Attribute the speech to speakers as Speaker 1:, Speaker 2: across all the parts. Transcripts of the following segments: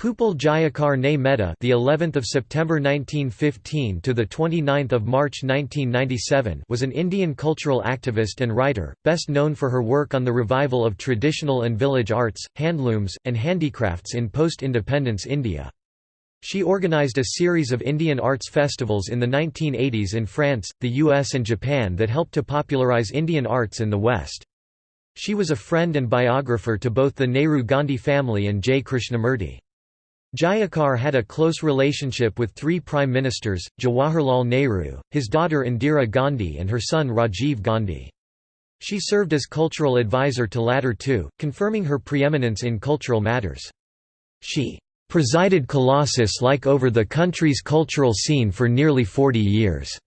Speaker 1: Pupul Jayakar Ne Mehta, the 11th of September 1915 to the 29th of March 1997, was an Indian cultural activist and writer, best known for her work on the revival of traditional and village arts, handlooms, and handicrafts in post-independence India. She organized a series of Indian arts festivals in the 1980s in France, the US and Japan that helped to popularize Indian arts in the West. She was a friend and biographer to both the Nehru Gandhi family and J. Krishnamurti. Jayakar had a close relationship with three prime ministers, Jawaharlal Nehru, his daughter Indira Gandhi and her son Rajiv Gandhi. She served as cultural advisor to latter two, confirming her preeminence in cultural matters. She "...presided Colossus-like over the country's cultural scene for nearly 40 years."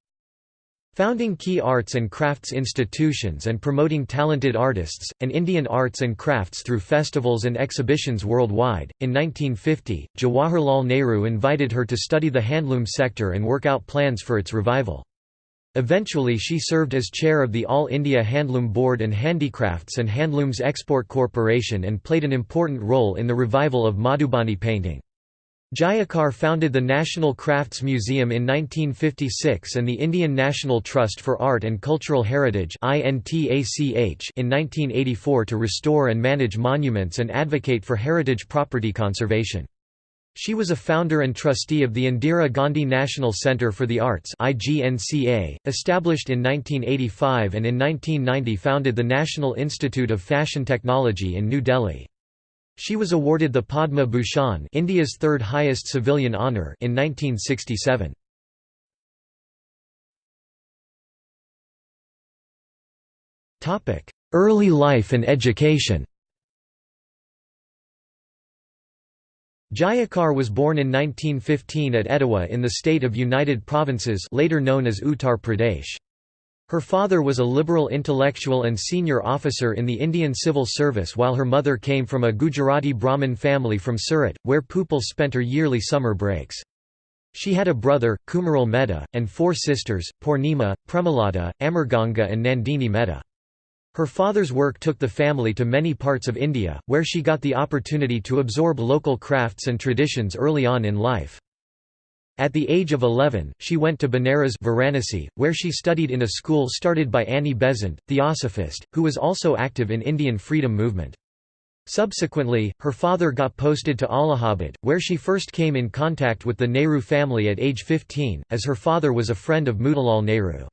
Speaker 1: Founding key arts and crafts institutions and promoting talented artists, and Indian arts and crafts through festivals and exhibitions worldwide. In 1950, Jawaharlal Nehru invited her to study the handloom sector and work out plans for its revival. Eventually she served as chair of the All India Handloom Board and Handicrafts and Handlooms Export Corporation and played an important role in the revival of Madhubani painting. Jayakar founded the National Crafts Museum in 1956 and the Indian National Trust for Art and Cultural Heritage in 1984 to restore and manage monuments and advocate for heritage property conservation. She was a founder and trustee of the Indira Gandhi National Centre for the Arts established in 1985 and in 1990 founded the National Institute of Fashion Technology in New Delhi. She was awarded the Padma Bhushan India's third highest civilian honour in 1967. Early life and education Jayakar was born in 1915 at Etawah in the state of United Provinces later known as Uttar Pradesh. Her father was a liberal intellectual and senior officer in the Indian Civil Service while her mother came from a Gujarati Brahmin family from Surat, where Pupul spent her yearly summer breaks. She had a brother, Kumaral Mehta, and four sisters, Purnima, Premalata, Amarganga and Nandini Mehta. Her father's work took the family to many parts of India, where she got the opportunity to absorb local crafts and traditions early on in life. At the age of 11, she went to Benares Varanasi, where she studied in a school started by Annie Besant, theosophist, who was also active in Indian freedom movement. Subsequently, her father got posted to Allahabad, where she first came in contact with the Nehru family at age 15, as her father was a friend of Motilal Nehru.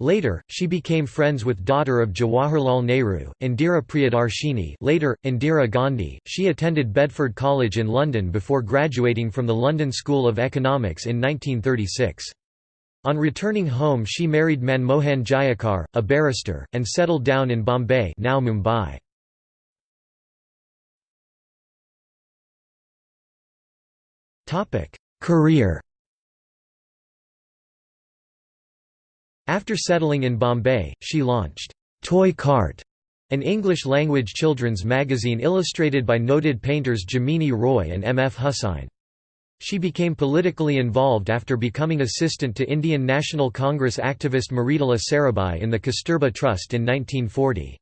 Speaker 1: Later, she became friends with daughter of Jawaharlal Nehru, Indira Priyadarshini later, Indira Gandhi. She attended Bedford College in London before graduating from the London School of Economics in 1936. On returning home she married Manmohan Jayakar, a barrister, and settled down in Bombay now Mumbai. Career After settling in Bombay, she launched Toy Cart, an English-language children's magazine illustrated by noted painters Jamini Roy and M. F. Husain. She became politically involved after becoming assistant to Indian National Congress activist Mridula Sarabhai in the Kasturba Trust in 1940.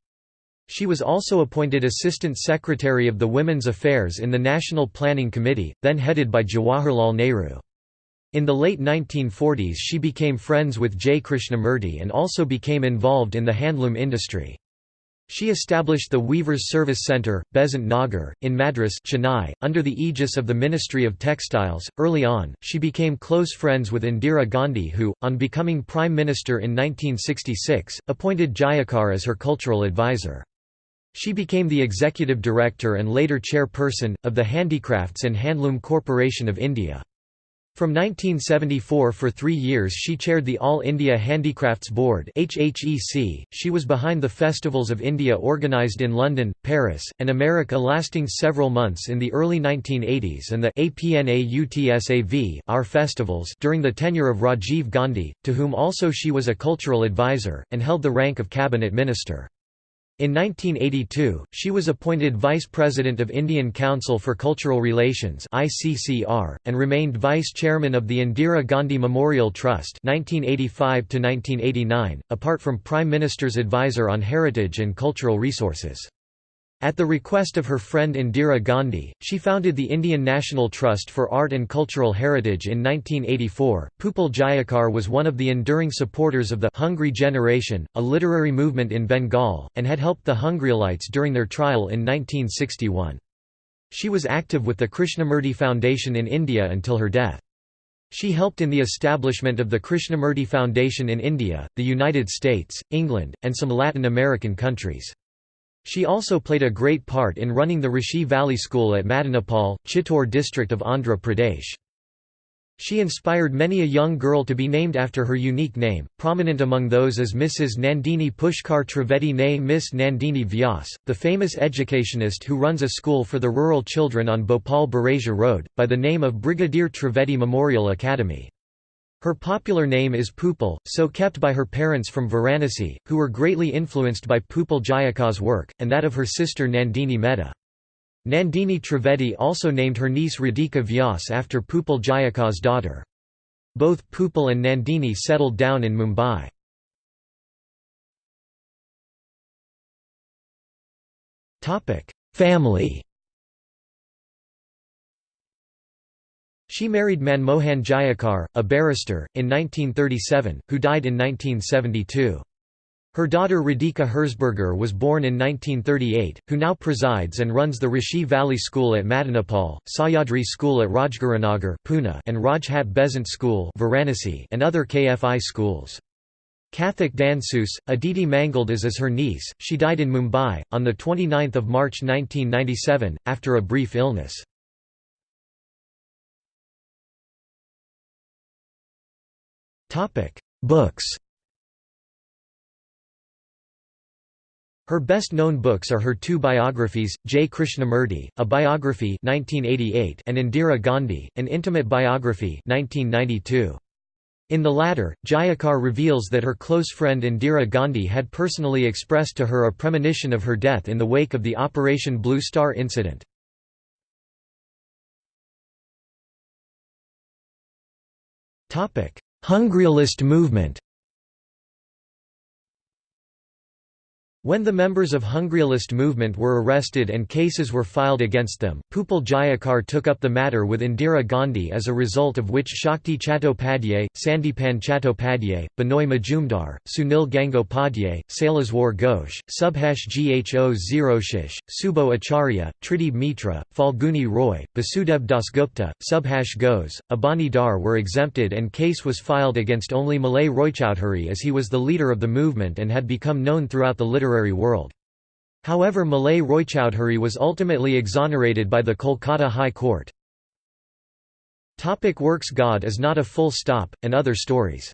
Speaker 1: She was also appointed Assistant Secretary of the Women's Affairs in the National Planning Committee, then headed by Jawaharlal Nehru. In the late 1940s she became friends with J. Krishnamurti and also became involved in the handloom industry. She established the Weavers Service Centre, Besant Nagar, in Madras Chennai, under the aegis of the Ministry of Textiles. Early on, she became close friends with Indira Gandhi who, on becoming Prime Minister in 1966, appointed Jayakar as her cultural advisor. She became the executive director and later chairperson, of the Handicrafts and Handloom Corporation of India. From 1974 for three years she chaired the All India Handicrafts Board .She was behind the Festivals of India organised in London, Paris, and America lasting several months in the early 1980s and the APNAUTSAV our festivals during the tenure of Rajiv Gandhi, to whom also she was a cultural advisor, and held the rank of cabinet minister. In 1982, she was appointed Vice President of Indian Council for Cultural Relations (ICCR) and remained Vice Chairman of the Indira Gandhi Memorial Trust (1985 to 1989), apart from Prime Minister's advisor on heritage and cultural resources. At the request of her friend Indira Gandhi, she founded the Indian National Trust for Art and Cultural Heritage in 1984. Pupul Jayakar was one of the enduring supporters of the Hungry Generation, a literary movement in Bengal, and had helped the Hungryalites during their trial in 1961. She was active with the Krishnamurti Foundation in India until her death. She helped in the establishment of the Krishnamurti Foundation in India, the United States, England, and some Latin American countries. She also played a great part in running the Rishi Valley School at Madanapalle, Chittoor district of Andhra Pradesh. She inspired many a young girl to be named after her unique name, prominent among those is Mrs. Nandini Pushkar Trivedi née Miss Nandini Vyas, the famous educationist who runs a school for the rural children on Bhopal Berasia Road, by the name of Brigadier Trivedi Memorial Academy. Her popular name is Pupul, so kept by her parents from Varanasi, who were greatly influenced by Pupul Jayakar's work, and that of her sister Nandini Mehta. Nandini Trivedi also named her niece Radhika Vyas after Pupul Jayakar's daughter. Both Pupul and Nandini settled down in Mumbai. Family She married Manmohan Jayakar, a barrister, in 1937, who died in 1972. Her daughter Radhika Herzberger was born in 1938, who now presides and runs the Rishi Valley School at Madanapalle, Sahyadri School at Rajgurunagar Pune and Rajghat Besant School Varanasi and other KFI schools. Kathak Dansus, Aditi Mangaldas is her niece. She died in Mumbai, on 29 March 1997, after a brief illness. Books Her best-known books are her two biographies, J. Krishnamurti, a biography 1988 and Indira Gandhi, an intimate biography 1992. In the latter, Jayakar reveals that her close friend Indira Gandhi had personally expressed to her a premonition of her death in the wake of the Operation Blue Star incident. Hungryalist movement When the members of Hungryalist movement were arrested and cases were filed against them, Pupul Jayakar took up the matter with Indira Gandhi as a result of which Shakti Chattopadhyay, Sandipan Chattopadhyay, Binoy Majumdar, Sunil Gangopadhyay, Saileswar Ghosh, Subhash Gho Zeroshish, Subo Acharya, Tridib Mitra, Falguni Roy, Basudev Dasgupta, Subhash Ghose, Abani Dar were exempted and case was filed against only Malay Roychowdhury as he was the leader of the movement and had become known throughout the literary literary world. However Malay Roychowdhury was ultimately exonerated by the Kolkata High Court. Topic works God is not a full stop, and other stories.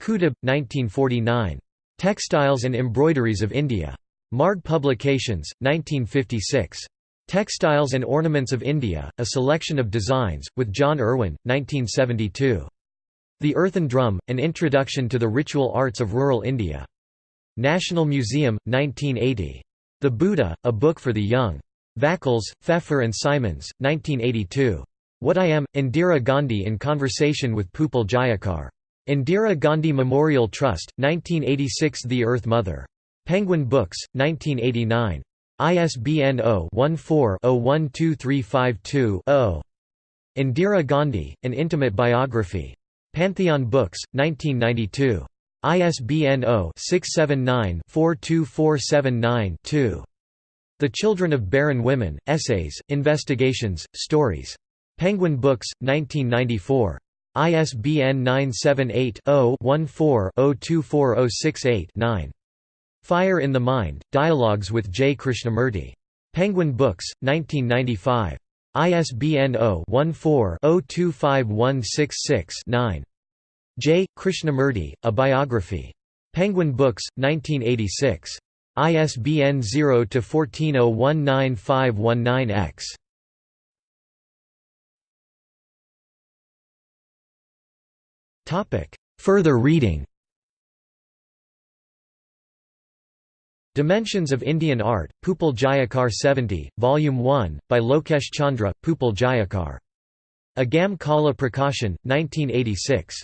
Speaker 1: Kutub, 1949. Textiles and Embroideries of India. Marg Publications, 1956. Textiles and Ornaments of India, A Selection of Designs, with John Irwin, 1972. The Earthen Drum, An Introduction to the Ritual Arts of Rural India. National Museum, 1980. The Buddha, A Book for the Young. Vakils, Feffer and Simons, 1982. What I Am, Indira Gandhi in Conversation with Pupul Jayakar. Indira Gandhi Memorial Trust, 1986 The Earth Mother. Penguin Books, 1989. ISBN 0-14-012352-0. Indira Gandhi, An Intimate Biography. Pantheon Books, 1992. ISBN 0-679-42479-2. The Children of Barren Women, Essays, Investigations, Stories. Penguin Books, 1994. ISBN 978-0-14-024068-9. Fire in the Mind, Dialogues with J. Krishnamurti. Penguin Books, 1995. ISBN 0-14-025166-9. J. Krishnamurti, A Biography. Penguin Books, 1986. ISBN 0-14019519-X. Further reading Dimensions of Indian Art, Pupul Jayakar 70, Volume 1, by Lokesh Chandra, Pupul Jayakar. Agam Kala Prakashan, 1986.